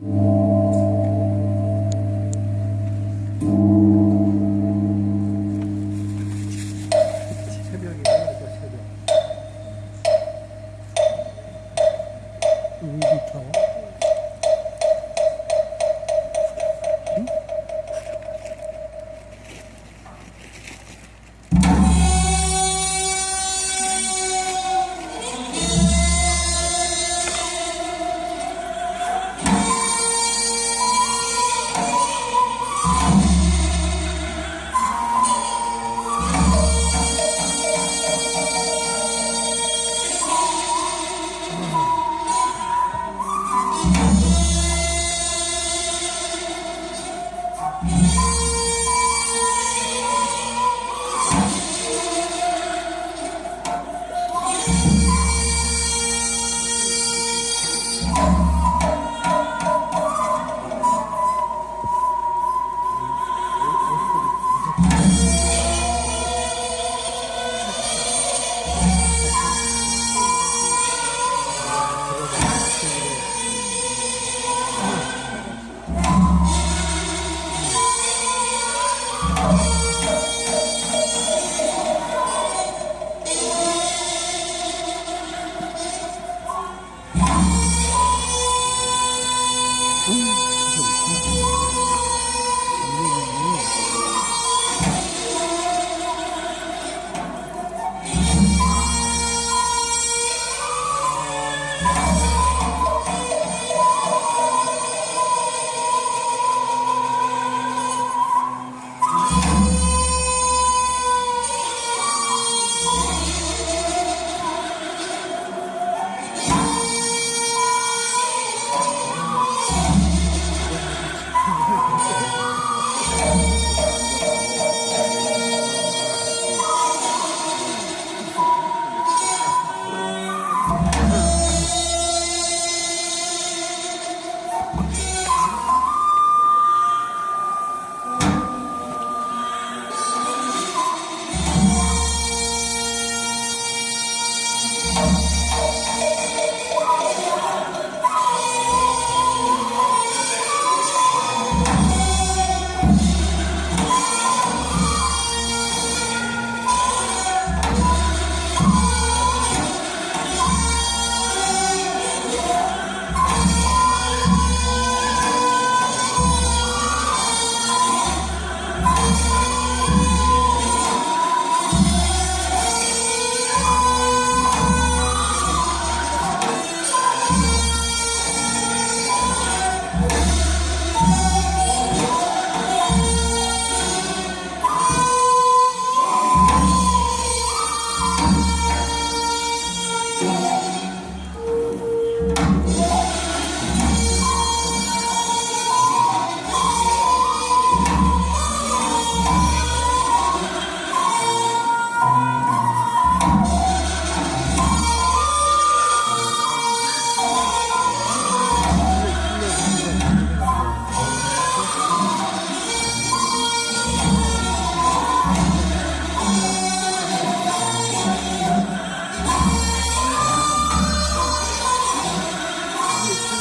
you